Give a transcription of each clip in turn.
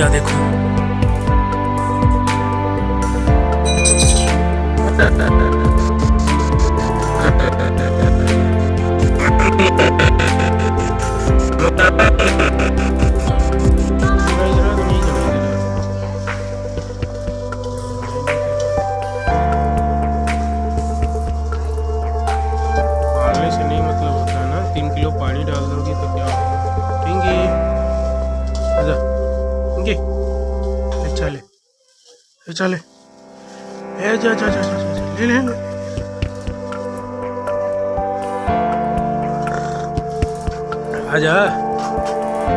लिया देखो पालने ए, चले चले ए, जा जा जा ले ले। आजा।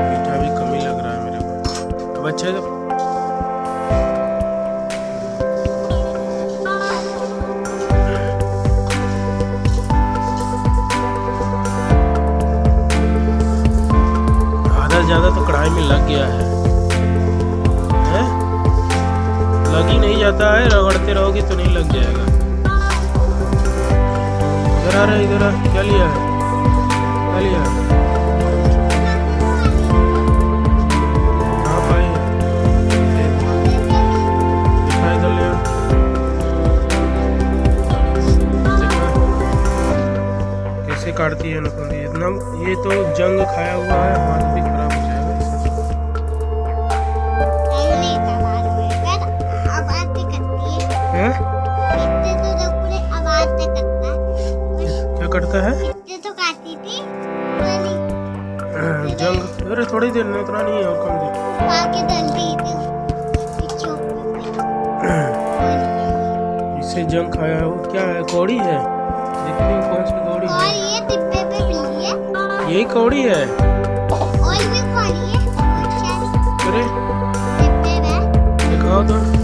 मीठा भी कमी लग रहा है मेरे को। अब अच्छा है तो। ज़्यादा तो कढ़ाई में लग गया हैं? लग ही नहीं जाता है, रगड़ते रहोगे तो नहीं लग जाएगा। इधर आ रहा, इधर क्या लिया है? क्या लिया कैसे काटती है नकुंदी इतना ये तो जंग खाया हुआ है हाथ है? तो पूरे आवाज़ से करता है। क्या करता है? इतने तो काटी थी? जंग अरे थोड़ी देर में उतना नहीं है और कम देर। इससे जंग खाया है। वो क्या है? कौड़ी है? देखते हैं कौन सी कौड़ी और है ये डिब्बे पे मिली है। यही कौड़ी है? और भी खाली है? अरे। डिब्बे में। दिखाओ तो।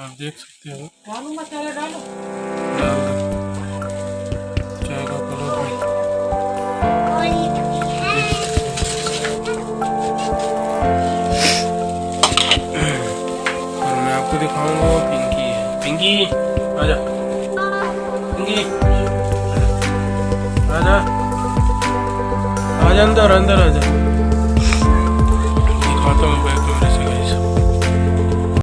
आप देख सकते हो। चाय का कलर मैं आपको दिखाऊँगा पिंकी है। पिंकी आजा। पिंकी आजा। आजा अंदर अंदर आजा।